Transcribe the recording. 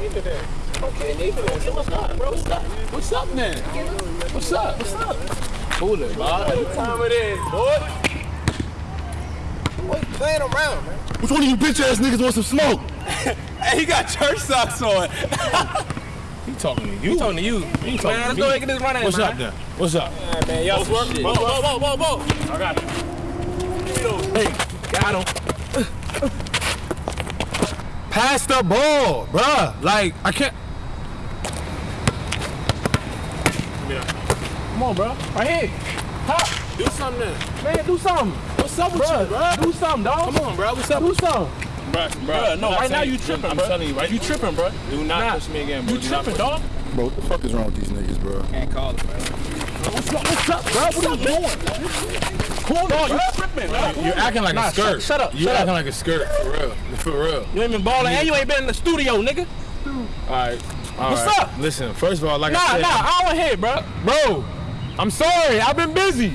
neither then. Okay, neither then. So what's up, bro? What's up? What's up, man? What's up? What's up? Cool it, bro. What time it is, boy? Boy, playing around, man. Which one of you bitch ass niggas want some smoke? Hey, he got church socks on. He talking to you. He talking to you. He talking Man, to let's me. go ahead and get this running, What's man. up then? What's up? Yeah, man, y'all some shit. Whoa, whoa, whoa, whoa, whoa. I got it. Hey, got him. Pass the ball, bruh. Like, I can't. Come on, bro. Right here. Hop. Do something then. Man, do something. What's up with Bro, you, bro? do something, dog. Come on, bro. What's up? Do something. Bro, Bro, no, right now you tripping, I'm bro. telling you, right? You tripping, bro. Do not Nah. push me again, bro. You Do tripping, push dog. Bro, what the fuck is wrong with these niggas, bro? Can't call it, bro. What's what's up, bro? What are you doing? Cool, dog. You tripping, bro. You're acting like Nah, a skirt. shut- up, You're shut acting up. like a skirt, for real. For real. You ain't been balling, and you ain't been in the studio, nigga. All right. all What's right. up? Listen, first of all, like Nah, I said, nah, I don't hear, bro. bro, I'm sorry. I've been busy.